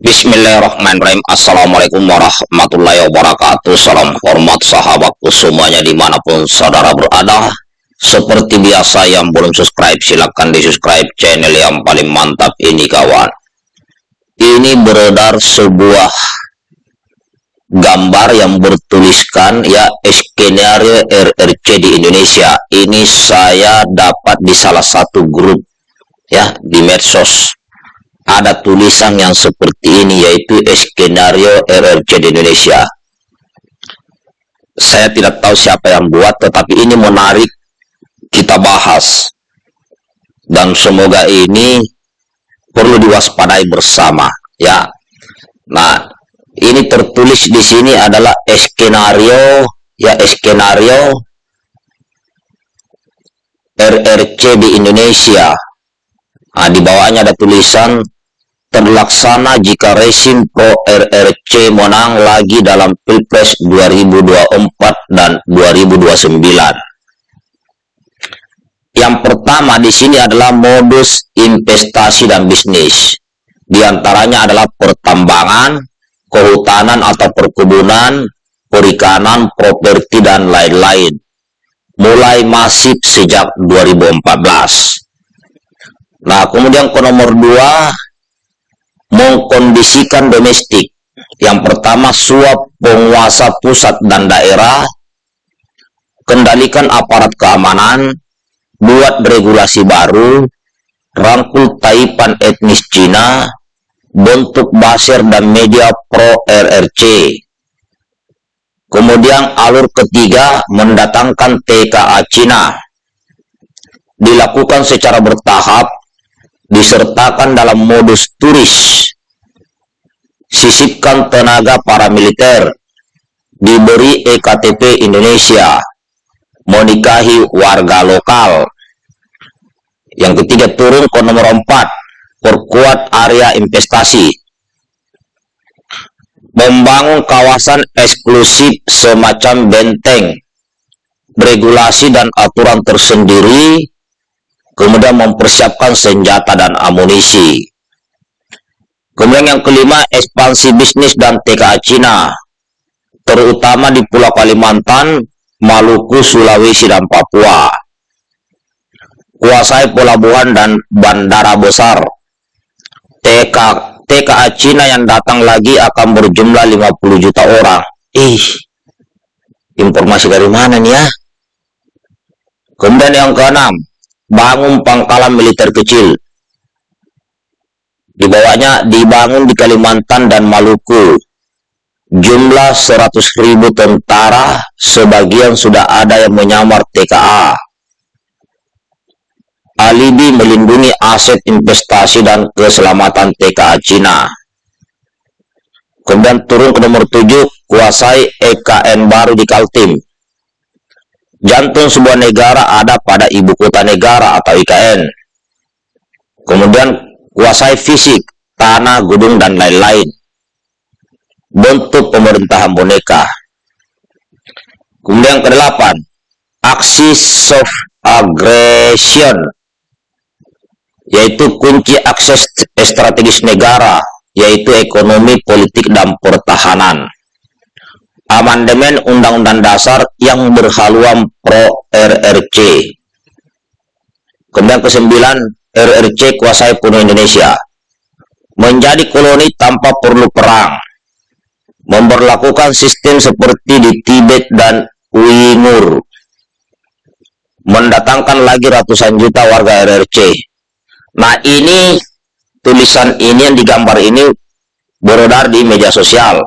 Bismillahirrahmanirrahim. Assalamualaikum warahmatullahi wabarakatuh. Salam hormat sahabatku semuanya di mana pun saudara berada. Seperti biasa yang belum subscribe silahkan di subscribe channel yang paling mantap ini kawan. Ini beredar sebuah gambar yang bertuliskan ya skenario RRC di Indonesia. Ini saya dapat di salah satu grup ya di medsos ada tulisan yang seperti ini yaitu skenario RRC di Indonesia. Saya tidak tahu siapa yang buat tetapi ini menarik kita bahas. Dan semoga ini perlu diwaspadai bersama ya. Nah, ini tertulis di sini adalah skenario ya skenario RRC di Indonesia. Nah, di bawahnya ada tulisan terlaksana jika resim pro RRC menang lagi dalam Pilpres 2024 dan 2029. Yang pertama di sini adalah modus investasi dan bisnis. Di antaranya adalah pertambangan, kehutanan atau perkebunan, perikanan, properti, dan lain-lain. Mulai masif sejak 2014. Nah, kemudian ke nomor dua, mengkondisikan domestik. Yang pertama, suap penguasa pusat dan daerah, kendalikan aparat keamanan, buat regulasi baru, rangkul taipan etnis Cina, bentuk baser dan media pro RRC. Kemudian alur ketiga mendatangkan TKA Cina. Dilakukan secara bertahap disertakan dalam modus turis, sisipkan tenaga para militer, diberi EKTP Indonesia, menikahi warga lokal. Yang ketiga turun ke nomor 4, perkuat area investasi. Membangun kawasan eksklusif semacam benteng, regulasi dan aturan tersendiri kemudian mempersiapkan senjata dan amunisi. Kemudian yang kelima, ekspansi bisnis dan TKA Cina, terutama di Pulau Kalimantan, Maluku, Sulawesi, dan Papua. Kuasai pelabuhan dan bandara besar. TK, TKA Cina yang datang lagi akan berjumlah 50 juta orang. Ih, informasi dari mana nih ya? Kemudian yang keenam, bangun pangkalan militer kecil. Di bawahnya dibangun di Kalimantan dan Maluku. Jumlah 100 ribu tentara, sebagian sudah ada yang menyamar TKA. Alibi melindungi aset investasi dan keselamatan TKA Cina. Kemudian turun ke nomor 7, kuasai EKN baru di Kaltim Jantung sebuah negara ada pada ibu kota negara atau IKN. Kemudian kuasai fisik, tanah, gedung, dan lain-lain. Bentuk pemerintahan boneka. Kemudian kedelapan, aksi soft aggression, yaitu kunci akses strategis negara, yaitu ekonomi, politik, dan pertahanan amandemen Undang-Undang Dasar yang berhaluan pro RRC. Kemudian kesembilan, RRC kuasai penuh Indonesia. Menjadi koloni tanpa perlu perang. Memperlakukan sistem seperti di Tibet dan Uyghur. Mendatangkan lagi ratusan juta warga RRC. Nah ini, tulisan ini yang digambar ini beredar di media sosial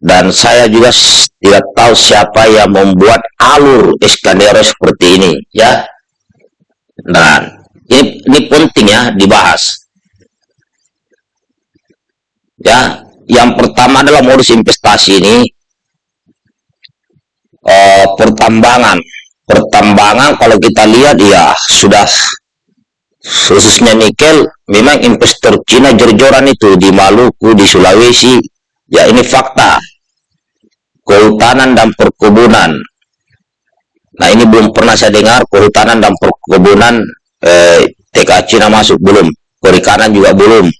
dan saya juga tidak tahu siapa yang membuat alur Iskandero seperti ini ya. Dan ini, ini penting ya dibahas. Ya yang pertama adalah modus investasi ini eh, pertambangan. Pertambangan kalau kita lihat ya sudah khususnya nikel memang investor Cina jor-joran itu di Maluku di Sulawesi. Ya ini fakta kehutanan dan perkebunan. Nah ini belum pernah saya dengar kehutanan dan perkebunan eh, TK Cina masuk belum, perikanan juga belum.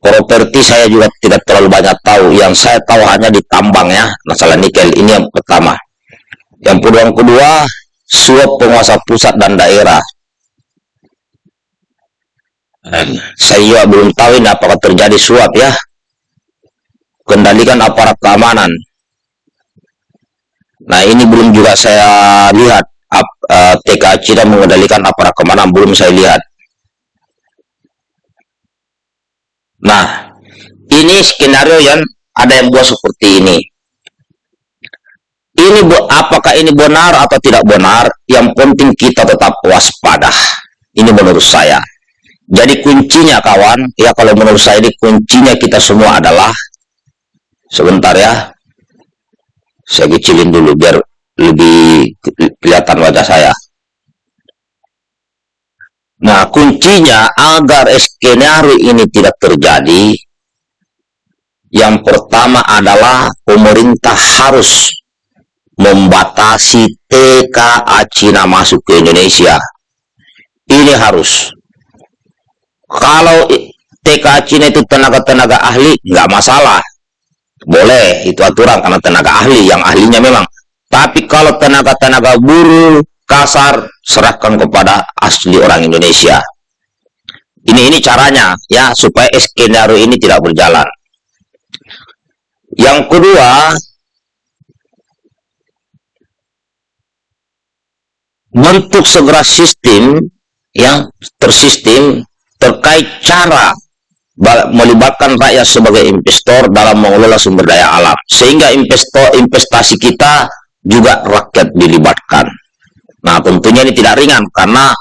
properti saya juga tidak terlalu banyak tahu. Yang saya tahu hanya di tambang ya masalah nikel ini yang pertama. Yang yang kedua suap penguasa pusat dan daerah. Saya juga belum tahu ini apakah terjadi suap ya. Kendalikan aparat keamanan nah ini belum juga saya lihat uh, TK Cina mengendalikan aparat keamanan belum saya lihat Nah, ini skenario yang ada yang buat seperti ini. Ini apakah ini benar atau tidak benar? Yang penting kita tetap waspada. Ini menurut saya. Jadi kuncinya kawan, ya kalau menurut saya ini kuncinya kita semua adalah sebentar ya. Saya kecilin dulu biar lebih kelihatan wajah saya. Nah, kuncinya agar skenario ini tidak terjadi, yang pertama adalah pemerintah harus membatasi TKA Cina masuk ke Indonesia. Ini harus. Kalau TKA Cina itu tenaga-tenaga ahli, nggak masalah. Boleh, itu aturan karena tenaga ahli, yang ahlinya memang. Tapi kalau tenaga-tenaga buruh, kasar, serahkan kepada asli orang Indonesia. Ini ini caranya ya supaya skenario ini tidak berjalan. Yang kedua, bentuk segera sistem yang tersistem terkait cara melibatkan rakyat sebagai investor dalam mengelola sumber daya alam sehingga investor investasi kita juga rakyat dilibatkan Nah, tentunya ini tidak ringan karena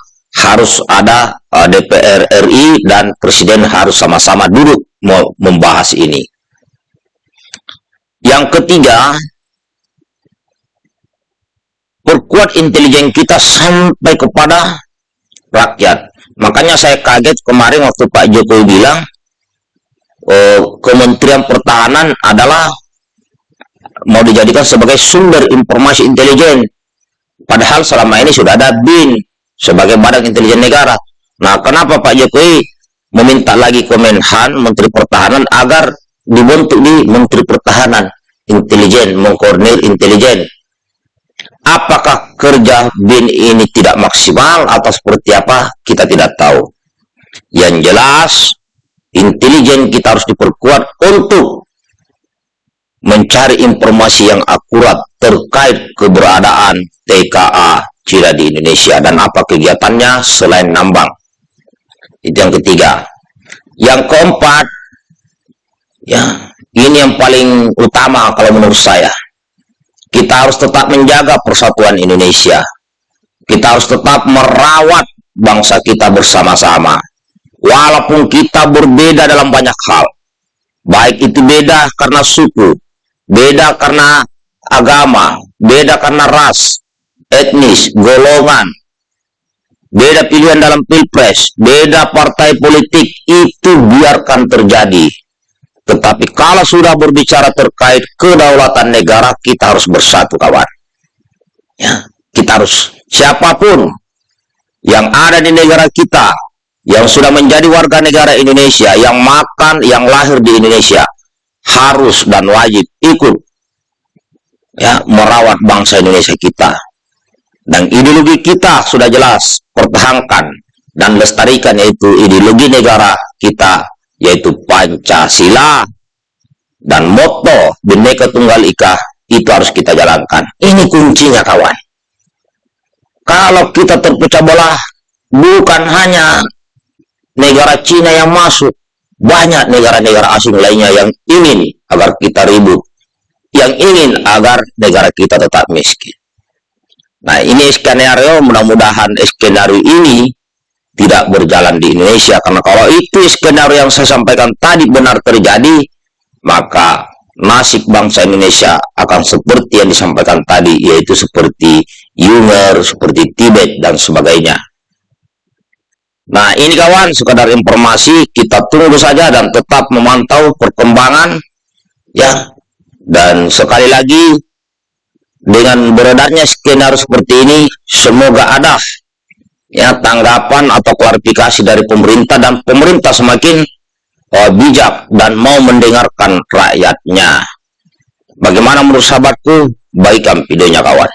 harus ada eh, DPR RI dan Presiden harus sama-sama duduk membahas ini. Yang ketiga, perkuat intelijen kita sampai kepada rakyat. Makanya saya kaget kemarin waktu Pak Jokowi bilang oh, Kementerian Pertahanan adalah mau dijadikan sebagai sumber informasi intelijen Padahal selama ini sudah ada BIN sebagai badan intelijen negara. Nah, kenapa Pak Jokowi meminta lagi Kemenhan, Menteri Pertahanan, agar dibentuk di Menteri Pertahanan intelijen, mengkoordinir intelijen. Apakah kerja BIN ini tidak maksimal atau seperti apa, kita tidak tahu. Yang jelas, intelijen kita harus diperkuat untuk mencari informasi yang akurat terkait keberadaan TKA Cina di Indonesia dan apa kegiatannya selain nambang. Itu yang ketiga. Yang keempat, ya ini yang paling utama kalau menurut saya. Kita harus tetap menjaga persatuan Indonesia. Kita harus tetap merawat bangsa kita bersama-sama. Walaupun kita berbeda dalam banyak hal. Baik itu beda karena suku, beda karena agama, beda karena ras, etnis, golongan, beda pilihan dalam pilpres, beda partai politik, itu biarkan terjadi. Tetapi kalau sudah berbicara terkait kedaulatan negara, kita harus bersatu kawan. Ya, kita harus siapa pun yang ada di negara kita, yang sudah menjadi warga negara Indonesia, yang makan, yang lahir di Indonesia, harus dan wajib ikut ya merawat bangsa Indonesia kita. Dan ideologi kita sudah jelas, pertahankan dan lestarikan yaitu ideologi negara kita yaitu Pancasila dan moto Bhinneka Tunggal Ika itu harus kita jalankan. Ini kuncinya kawan. Kalau kita terpecah belah bukan hanya negara Cina yang masuk, banyak negara-negara asing lainnya yang ingin agar kita ribut, yang ingin agar negara kita tetap miskin. Nah ini skenario, mudah-mudahan skenario ini tidak berjalan di Indonesia, karena kalau itu skenario yang saya sampaikan tadi benar terjadi, maka nasib bangsa Indonesia akan seperti yang disampaikan tadi, yaitu seperti Yunger, seperti Tibet, dan sebagainya. Nah, ini kawan, sekadar informasi, kita tunggu saja dan tetap memantau perkembangan, ya. Dan sekali lagi, dengan beredarnya skenario seperti ini, semoga ada ya tanggapan atau klarifikasi dari pemerintah dan pemerintah semakin uh, bijak dan mau mendengarkan rakyatnya. Bagaimana menurut sahabatku? Baikkan videonya kawan.